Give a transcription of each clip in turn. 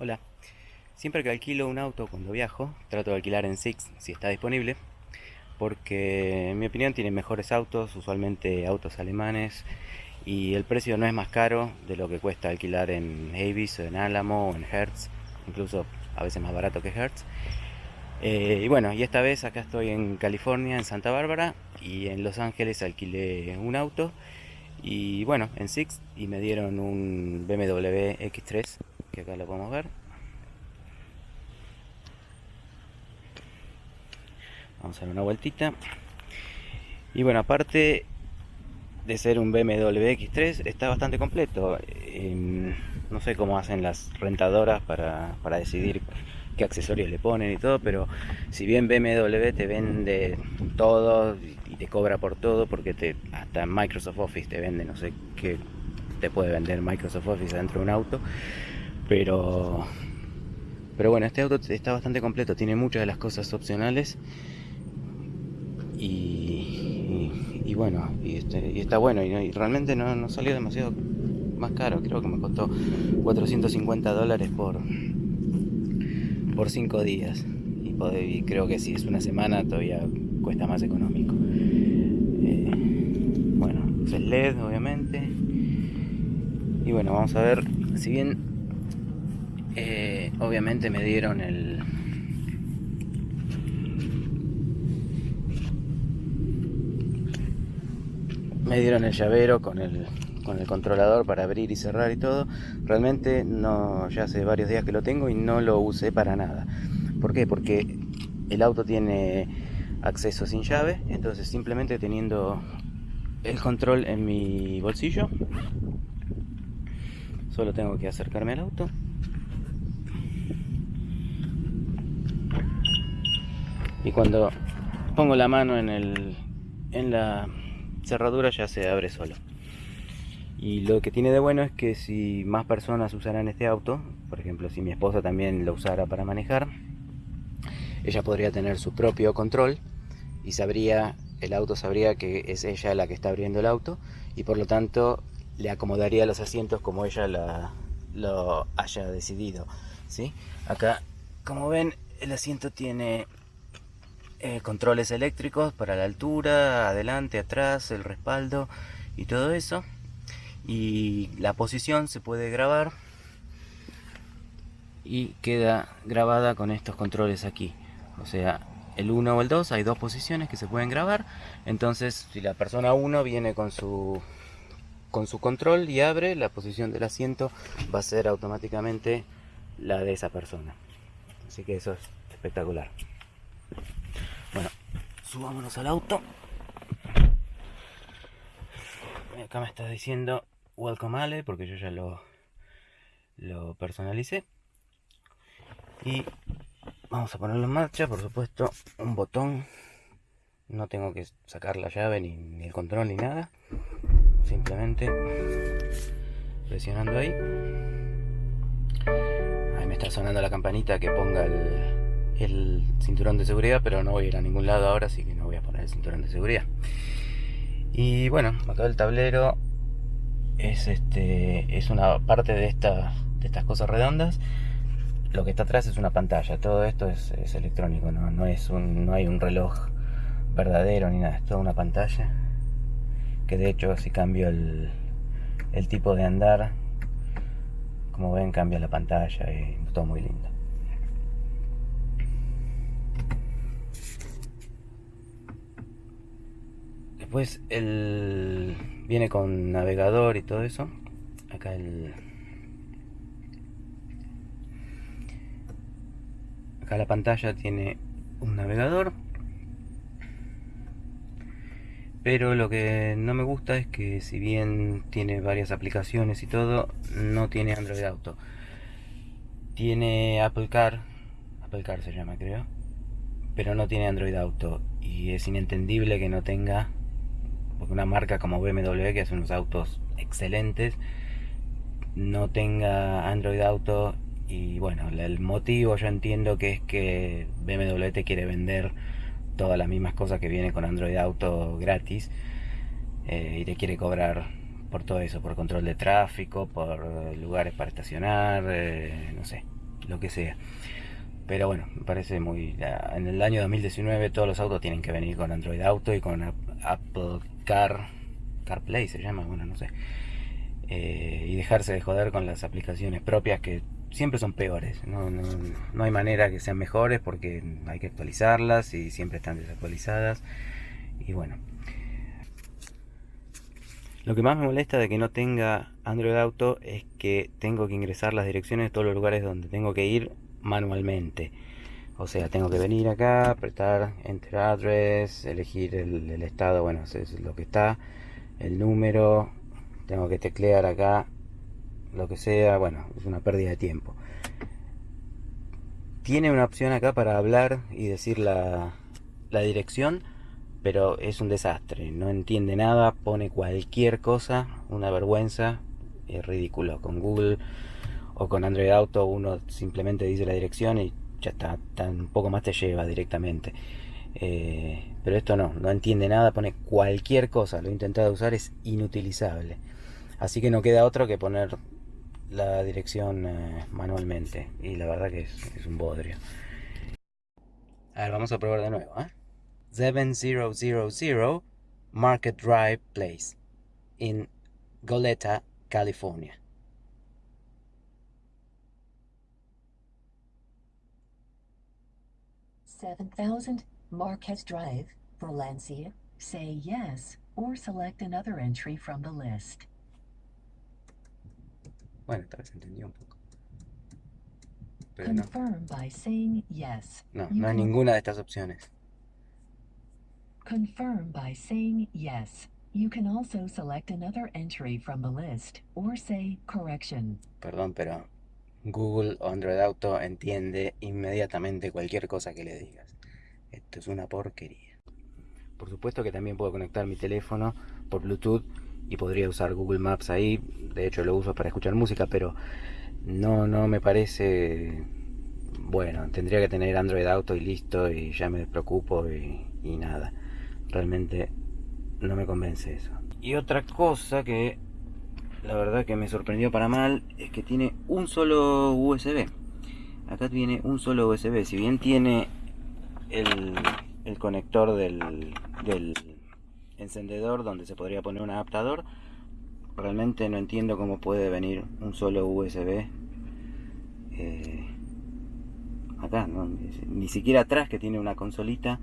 Hola, siempre que alquilo un auto cuando viajo, trato de alquilar en Six si está disponible, porque en mi opinión tienen mejores autos, usualmente autos alemanes, y el precio no es más caro de lo que cuesta alquilar en Avis o en Alamo o en Hertz, incluso a veces más barato que Hertz. Eh, y bueno, y esta vez acá estoy en California, en Santa Bárbara, y en Los Ángeles alquilé un auto, y bueno, en Six, y me dieron un BMW X3 acá lo podemos ver. Vamos a dar una vueltita. Y bueno aparte de ser un BMW X3 está bastante completo. Em, no sé cómo hacen las rentadoras para, para decidir qué accesorios le ponen y todo, pero si bien BMW te vende todo y te cobra por todo, porque te, hasta Microsoft Office te vende, no sé qué te puede vender Microsoft Office dentro de un auto, pero pero bueno este auto está bastante completo tiene muchas de las cosas opcionales. Y, y, bueno y, este, y, está bueno y, realmente no, no, salió demasiado más caro creo que me costó 450 dólares por por 5 días. Y, creo que si es una semana todavía cuesta más económico. Eh, bueno es LED obviamente. Y bueno vamos a ver si bien eh, obviamente me dieron el me dieron el llavero con el con el controlador para abrir y cerrar y todo. Realmente no ya hace varios días que lo tengo y no lo usé para nada. ¿por qué? porque el auto tiene acceso sin llave entonces simplemente teniendo el control en mi bolsillo solo tengo que acercarme al auto y cuando pongo la mano en, el, en la cerradura ya se abre solo y lo que tiene de bueno es que si más personas usaran este auto por ejemplo si mi esposa también lo usara para manejar ella podría tener su propio control y sabría el auto sabría que es ella la que está abriendo el auto y por lo tanto le acomodaría los asientos como ella la, lo haya decidido ¿sí? acá como ven el asiento tiene eh, controles eléctricos para la altura, adelante, atrás, el respaldo y todo eso. Y la posición se puede grabar y queda grabada con estos controles aquí. O sea, el 1 o el 2, hay dos posiciones que se pueden grabar. Entonces, si la persona 1 viene con su con su control y abre, la posición del asiento va a ser automáticamente la de esa persona. Así que eso es espectacular. Bueno, subámonos al auto. Acá me está diciendo Welcome Ale, porque yo ya lo, lo personalicé. Y vamos a ponerlo en marcha, por supuesto, un botón. No tengo que sacar la llave ni, ni el control ni nada. Simplemente presionando ahí. Ahí me está sonando la campanita que ponga el, el cinturón de seguridad, pero no voy a ir a ningún lado ahora, así que no voy a poner el cinturón de seguridad. Y bueno, acá el tablero es este es una parte de, esta, de estas cosas redondas. Lo que está atrás es una pantalla, todo esto es, electrónico, ¿no? No, es un, no hay un reloj verdadero ni nada, es toda una pantalla. Que de hecho si cambio el, el tipo de andar, como ven cambia la pantalla y todo muy lindo. Después el viene con navegador y todo eso. Acá el acá la pantalla tiene un navegador. Pero lo que no me gusta es que si bien tiene varias aplicaciones y todo, no tiene Android Auto. Tiene Apple Car, Apple Car se llama creo, pero no tiene Android Auto y es inentendible que no tenga porque una marca como BMW que hace unos autos excelentes no tenga Android Auto y bueno, el motivo yo entiendo que es que BMW te quiere vender todas las mismas cosas que viene con Android Auto gratis eh, y te quiere cobrar por todo eso, por control de tráfico, por lugares para estacionar, eh, no sé, lo que sea. Pero bueno, me parece muy... En el año 2019 todos los autos tienen que venir con Android Auto y con Apple Car... CarPlay se llama, bueno, no sé. Eh, y dejarse de joder con las aplicaciones propias que siempre son peores. No, no, no, hay manera que sean mejores porque hay que actualizarlas y siempre están desactualizadas. Y bueno. Lo que más me molesta de que no tenga Android Auto es que tengo que ingresar las direcciones de todos los lugares donde tengo que ir manualmente. O sea, tengo que venir acá, apretar Enter Address, elegir el, estado, bueno, es lo que está, el número, tengo que teclear acá lo que sea, bueno, es una pérdida de tiempo. Tiene una opción acá para hablar y decir la, la dirección, pero es un desastre, no entiende nada, pone cualquier cosa, una vergüenza, es ridículo. Con Google o con Android Auto uno simplemente dice la dirección y ya está, un poco más te lleva directamente. Eh, pero esto no, no entiende nada, pone cualquier cosa, lo he intentado usar, es inutilizable. Así que no queda otro que poner la dirección eh, manualmente y la verdad que es, un bodrio. A ver, vamos a probar de nuevo. ¿eh? 7000 Market Drive Place in Goleta, California. 7000 Marquette Drive, Valencia, say yes or select another entry from the list. Bueno, tal vez entendí un poco. Pero Confirm no. by saying yes. No, you no hay ninguna de estas opciones. Confirm by saying yes. You can also select another entry from the list or say correction. Perdón, pero Google o Android Auto entiende inmediatamente cualquier cosa que le digas. Esto es una porquería. Por supuesto que también puedo conectar mi teléfono por Bluetooth y podría usar Google Maps ahí. De hecho lo uso para escuchar música, pero no, no me parece... Bueno, tendría que tener Android Auto y listo y ya me preocupo y, y nada. Realmente no me convence eso. Y otra cosa que la verdad que me sorprendió para mal es que tiene un solo USB. Acá tiene un solo USB. Si bien tiene el, el conector del, del encendedor donde se podría poner un adaptador, realmente no entiendo cómo puede venir un solo USB eh, acá, ni siquiera atrás que tiene una consolita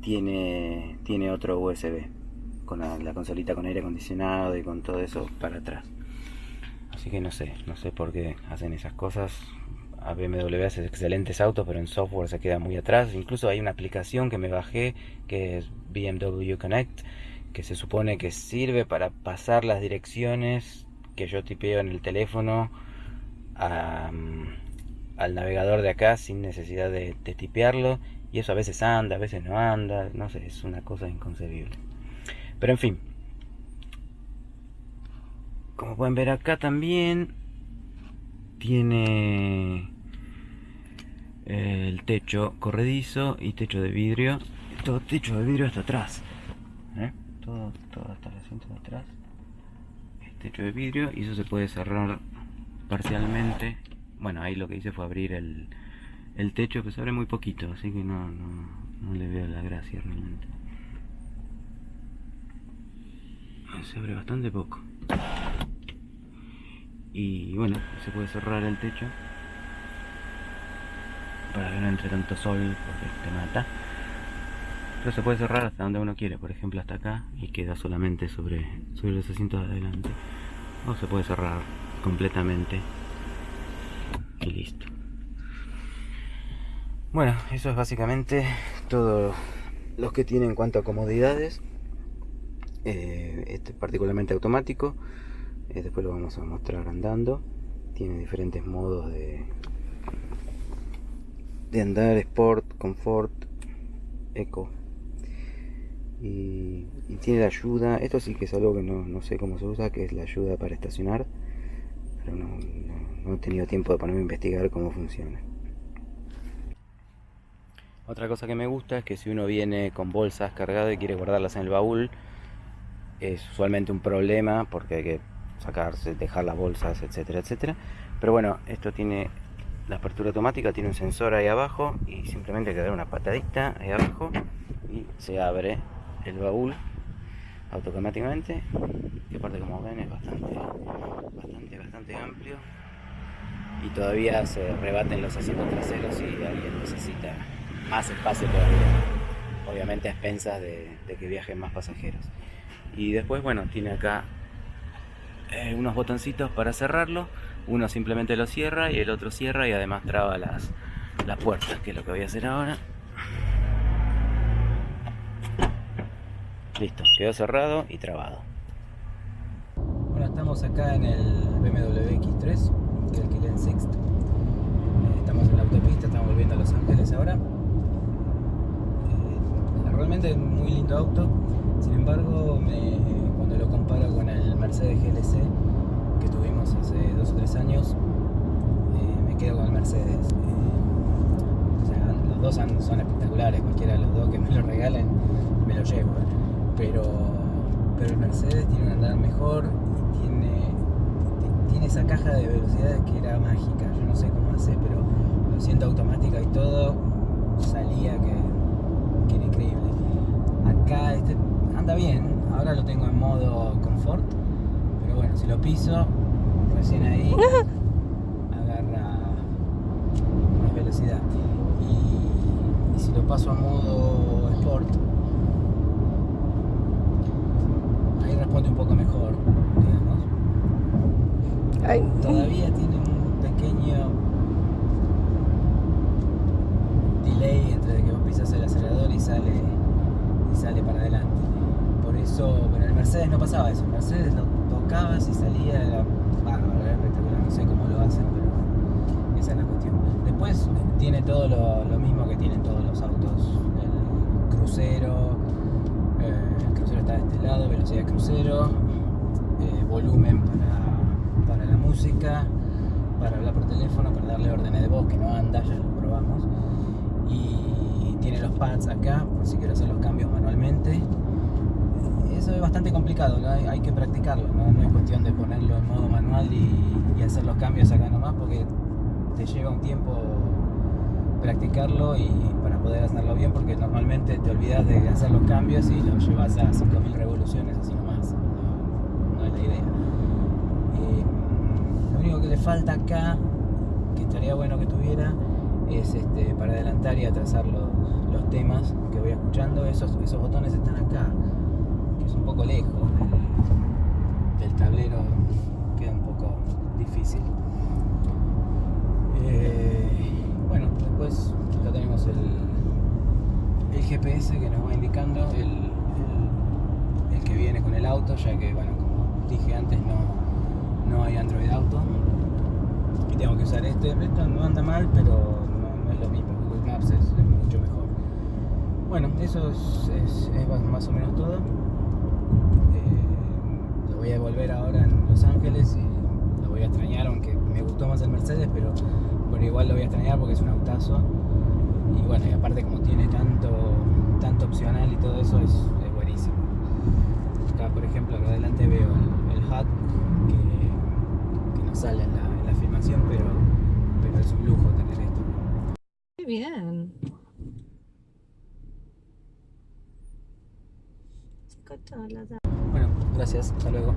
tiene, tiene otro USB con la, consolita con aire acondicionado y con todo eso para atrás. Así que no sé, no sé por qué hacen esas cosas. A BMW hace excelentes autos, pero en software se queda muy atrás. Incluso hay una aplicación que me bajé que es BMW Connect, que se supone que sirve para pasar las direcciones que yo tipeo en el teléfono al navegador de acá sin necesidad de, de tipearlo. Y eso a veces anda, a veces no anda, no sé, es una cosa inconcebible. Pero en fin. Como pueden ver acá también tiene el techo corredizo y techo de vidrio. Todo techo de vidrio hasta atrás. ¿eh? Todo, todo hasta el asiento de atrás. Techo de vidrio y eso se puede cerrar parcialmente. Bueno, ahí lo que hice fue abrir el, el techo, que se abre muy poquito, así que no, no, no le veo la gracia realmente. Se abre bastante poco. Y bueno se puede cerrar el techo. Para que no entre tanto sol porque te mata. Pero se puede cerrar hasta donde uno quiere por ejemplo hasta acá y queda solamente sobre, sobre los asientos de adelante. O se puede cerrar completamente. Y listo. Bueno eso es básicamente todo lo que tiene en cuanto a comodidades eh, este es particularmente automático. Eh, después lo vamos a mostrar andando. Tiene diferentes modos de de andar sport confort eco. Y, tiene la ayuda esto sí que es algo que no, sé cómo se usa que es la ayuda para estacionar pero no, no he tenido tiempo de ponerme a investigar cómo funciona. Otra cosa que me gusta es que si uno viene con bolsas cargadas y quiere guardarlas en el baúl es usualmente un problema porque hay que sacarse, dejar las bolsas, etcétera, etcétera. Pero bueno, esto tiene la apertura automática tiene un sensor ahí abajo y simplemente hay que dar una patadita ahí abajo y se abre el baúl automáticamente. Que aparte como ven es bastante bastante bastante amplio. Y todavía se rebaten los asientos traseros y alguien necesita más espacio todavía. Obviamente a expensas de, de que viajen más pasajeros y después bueno tiene acá eh, unos botoncitos para cerrarlo. Uno simplemente lo cierra y el otro cierra y además traba las, las puertas que es lo que voy a hacer ahora. Listo quedó cerrado y trabado. Bueno estamos acá en el BMW X3 que alquilé en Sixt Eh, estamos en la autopista estamos volviendo a Los Ángeles ahora. Eh, realmente muy lindo auto sin embargo cuando lo comparo con el Mercedes GLC que tuvimos hace dos o tres años eh, me quedo con el Mercedes. Eh, los dos son, son espectaculares cualquiera de los dos que me lo regalen me lo llevo. Pero pero el Mercedes tiene un andar mejor y tiene tiene esa caja de velocidades que era mágica. Yo no sé cómo hace pero lo siento automática y todo salía que, que era increíble. Acá este bien. Ahora lo tengo en modo confort pero bueno si lo piso recién ahí agarra más velocidad y, y si lo paso a modo sport ahí responde un poco mejor digamos Ay. todavía tiene un pequeño delay entre que vos pisas el acelerador y sale y sale para adelante por eso pero en el Mercedes no pasaba eso Mercedes lo tocabas y salía era bárbaro espectacular no sé cómo lo hacen pero esa es la cuestión después tiene todo lo, lo mismo que tienen todos los autos el crucero eh, el crucero está de este lado velocidad de crucero eh, volumen para, para la música, para hablar por teléfono, para darle órdenes de voz que no anda, ya lo probamos. Y tiene los pads acá, por si quiero hacer los cambios bastante complicado, hay, que practicarlo, ¿no? Es cuestión de ponerlo en modo manual y, hacer los cambios acá nomás, porque te lleva un tiempo practicarlo y para poder hacerlo bien, porque normalmente te olvidas de hacer los cambios y lo llevas a 5000 revoluciones así nomás. No, no es la idea. Eh, lo único que le falta acá, que estaría bueno que tuviera, es este, para adelantar y atrasar los, los temas que voy escuchando. Esos, esos botones están acá, un poco lejos del, tablero, queda un poco difícil. Eh, bueno, después acá tenemos el, el GPS que nos va indicando el, el- que viene con el auto, ya que, bueno, como dije antes, no, no hay Android Auto. Y tengo que usar este. Esto no anda mal, pero no, no es lo mismo. Google Maps es, mucho mejor. Bueno, eso es, más o menos todo. Voy a devolver ahora en Los Ángeles y lo voy a extrañar, aunque me gustó más el Mercedes, pero, pero igual lo voy a extrañar porque es un autazo. Y bueno, y aparte como tiene tanto, tanto opcional y todo eso, es, es buenísimo. Acá, por ejemplo, acá adelante veo el, el HUD que, que no sale en la, en la filmación, pero, pero es un lujo tener esto. Muy bien. Bueno, gracias, hasta luego.